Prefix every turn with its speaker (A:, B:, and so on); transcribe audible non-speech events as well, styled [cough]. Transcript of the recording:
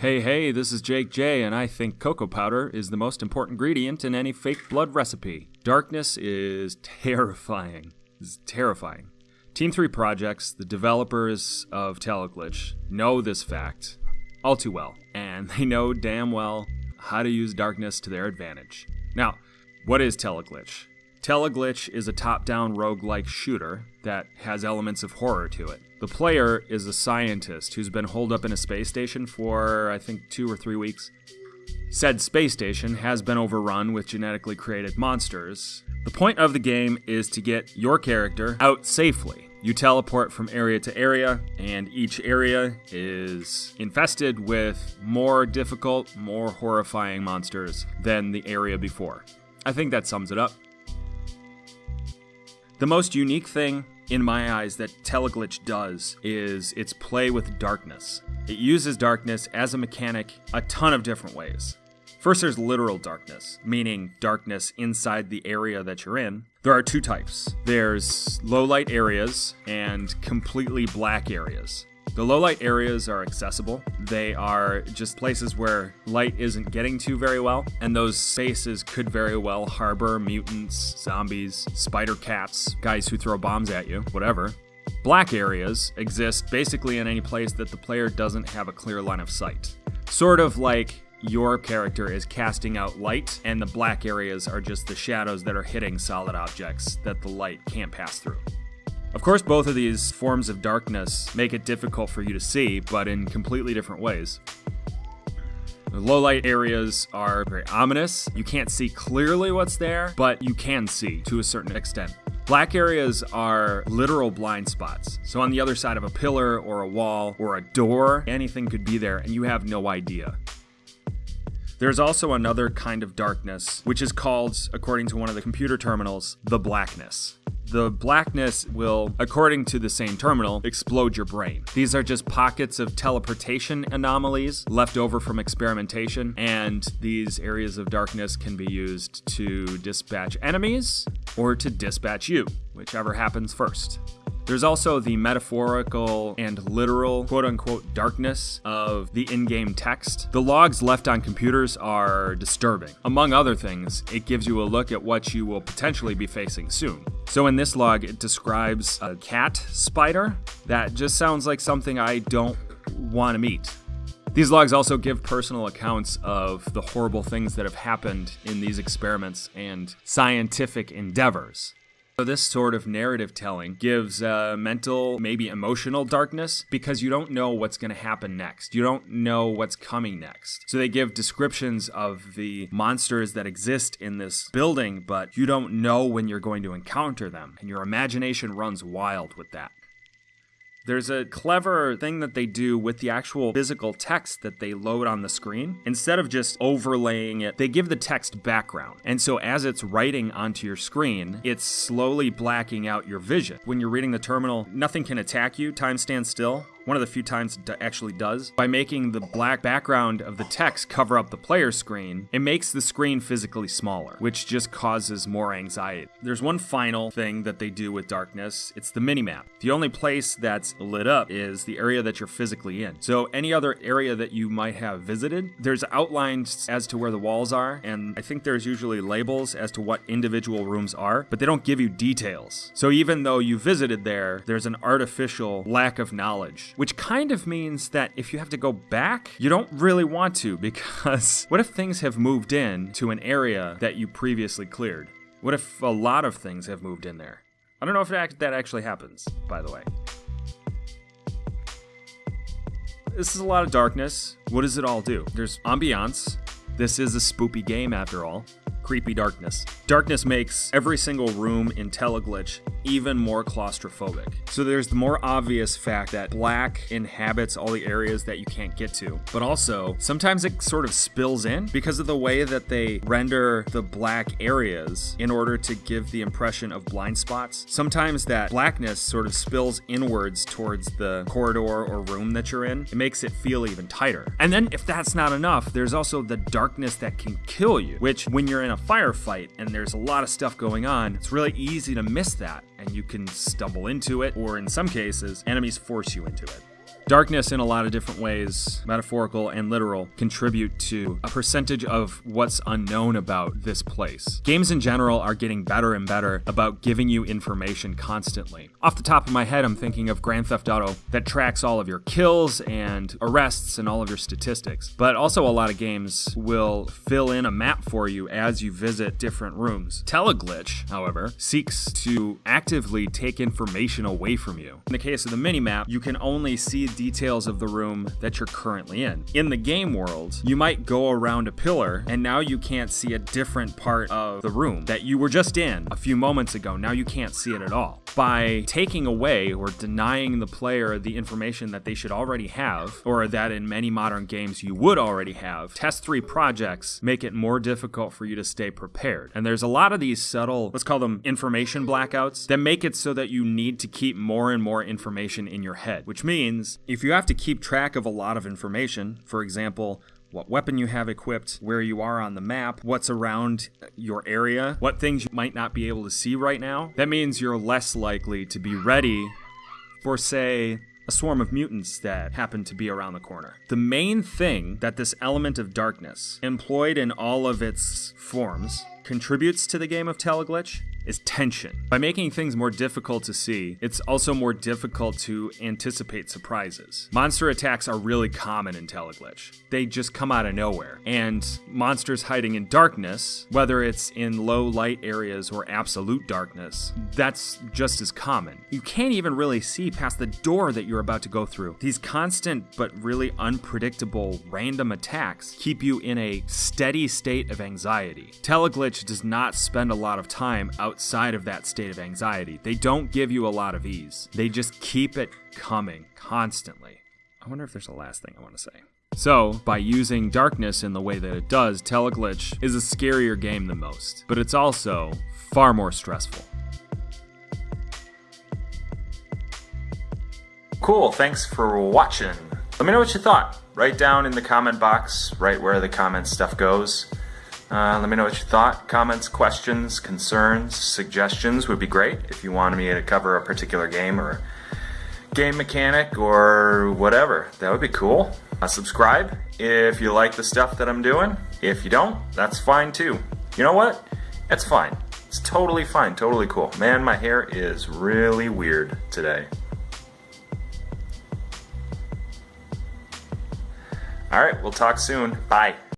A: Hey, hey, this is Jake J, and I think cocoa powder is the most important ingredient in any fake blood recipe. Darkness is terrifying. It's terrifying. Test 3 Projects, the developers of Teleglitch, know this fact all too well, and they know damn well how to use darkness to their advantage. Now, what is Teleglitch? Teleglitch is a top down roguelike shooter that has elements of horror to it. The player is a scientist who's been holed up in a space station for, I think, two or three weeks. Said space station has been overrun with genetically created monsters. The point of the game is to get your character out safely. You teleport from area to area, and each area is infested with more difficult, more horrifying monsters than the area before. I think that sums it up. The most unique thing, in my eyes, that Teleglitch does is its play with darkness. It uses darkness as a mechanic a ton of different ways. First, there's literal darkness, meaning darkness inside the area that you're in. There are two types there's low light areas and completely black areas. The low light areas are accessible. They are just places where light isn't getting to very well, and those spaces could very well harbor mutants, zombies, spider cats, guys who throw bombs at you, whatever. Black areas exist basically in any place that the player doesn't have a clear line of sight. Sort of like your character is casting out light, and the black areas are just the shadows that are hitting solid objects that the light can't pass through. Of course, both of these forms of darkness make it difficult for you to see, but in completely different ways. Low light areas are very ominous. You can't see clearly what's there, but you can see to a certain extent. Black areas are literal blind spots. So, on the other side of a pillar or a wall or a door, anything could be there and you have no idea. There's also another kind of darkness, which is called, according to one of the computer terminals, the blackness. The blackness will, according to the same terminal, explode your brain. These are just pockets of teleportation anomalies left over from experimentation, and these areas of darkness can be used to dispatch enemies or to dispatch you, whichever happens first. There's also the metaphorical and literal quote unquote darkness of the in game text. The logs left on computers are disturbing. Among other things, it gives you a look at what you will potentially be facing soon. So in this log, it describes a cat spider that just sounds like something I don't want to meet. These logs also give personal accounts of the horrible things that have happened in these experiments and scientific endeavors. So this sort of narrative telling gives uh, mental, maybe emotional darkness because you don't know what's going to happen next. You don't know what's coming next. So they give descriptions of the monsters that exist in this building, but you don't know when you're going to encounter them. And your imagination runs wild with that. There's a clever thing that they do with the actual physical text that they load on the screen. Instead of just overlaying it, they give the text background. And so as it's writing onto your screen, it's slowly blacking out your vision. When you're reading the terminal, nothing can attack you, time stands still one of the few times it actually does, by making the black background of the text cover up the player screen, it makes the screen physically smaller, which just causes more anxiety. There's one final thing that they do with darkness it's the minimap. The only place that's lit up is the area that you're physically in. So, any other area that you might have visited, there's outlines as to where the walls are, and I think there's usually labels as to what individual rooms are, but they don't give you details. So, even though you visited there, there's an artificial lack of knowledge which kind of means that if you have to go back, you don't really want to because [laughs] what if things have moved in to an area that you previously cleared? What if a lot of things have moved in there? I don't know if that actually happens, by the way. This is a lot of darkness. What does it all do? There's ambiance. This is a spoopy game after all creepy darkness. Darkness makes every single room in Teleglitch even more claustrophobic. So there's the more obvious fact that black inhabits all the areas that you can't get to, but also sometimes it sort of spills in because of the way that they render the black areas in order to give the impression of blind spots. Sometimes that blackness sort of spills inwards towards the corridor or room that you're in. It makes it feel even tighter. And then if that's not enough, there's also the darkness that can kill you, which when you're in a firefight and there's a lot of stuff going on, it's really easy to miss that and you can stumble into it, or in some cases, enemies force you into it. Darkness, in a lot of different ways, metaphorical and literal, contribute to a percentage of what's unknown about this place. Games in general are getting better and better about giving you information constantly. Off the top of my head, I'm thinking of Grand Theft Auto that tracks all of your kills and arrests and all of your statistics. But also, a lot of games will fill in a map for you as you visit different rooms. Teleglitch, however, seeks to actively take information away from you. In the case of the minimap, you can only see details of the room that you're currently in. In the game world, you might go around a pillar and now you can't see a different part of the room that you were just in a few moments ago. Now you can't see it at all. By taking away or denying the player the information that they should already have, or that in many modern games you would already have, Test 3 projects make it more difficult for you to stay prepared. And there's a lot of these subtle, let's call them information blackouts, that make it so that you need to keep more and more information in your head, which means if you have to keep track of a lot of information, for example, what weapon you have equipped, where you are on the map, what's around your area, what things you might not be able to see right now. That means you're less likely to be ready for, say, a swarm of mutants that happen to be around the corner. The main thing that this element of darkness, employed in all of its forms, contributes to the game of Teleglitch is tension. By making things more difficult to see, it's also more difficult to anticipate surprises. Monster attacks are really common in Teleglitch. They just come out of nowhere. And monsters hiding in darkness, whether it's in low light areas or absolute darkness, that's just as common. You can't even really see past the door that you're about to go through. These constant but really unpredictable random attacks keep you in a steady state of anxiety. Teleglitch does not spend a lot of time out outside of that state of anxiety. They don't give you a lot of ease, they just keep it coming constantly. I wonder if there's a last thing I want to say. So, by using darkness in the way that it does, Teleglitch is a scarier game than most, but it's also far more stressful.
B: Cool, thanks for watching. Let me know what you thought. Write down in the comment box, right where the comment stuff goes. Uh, let me know what you thought. Comments, questions, concerns, suggestions would be great if you wanted me to cover a particular game or game mechanic or whatever. That would be cool. Uh, subscribe if you like the stuff that I'm doing. If you don't, that's fine too. You know what? It's fine. It's totally fine, totally cool. Man, my hair is really weird today. All right, we'll talk soon. Bye.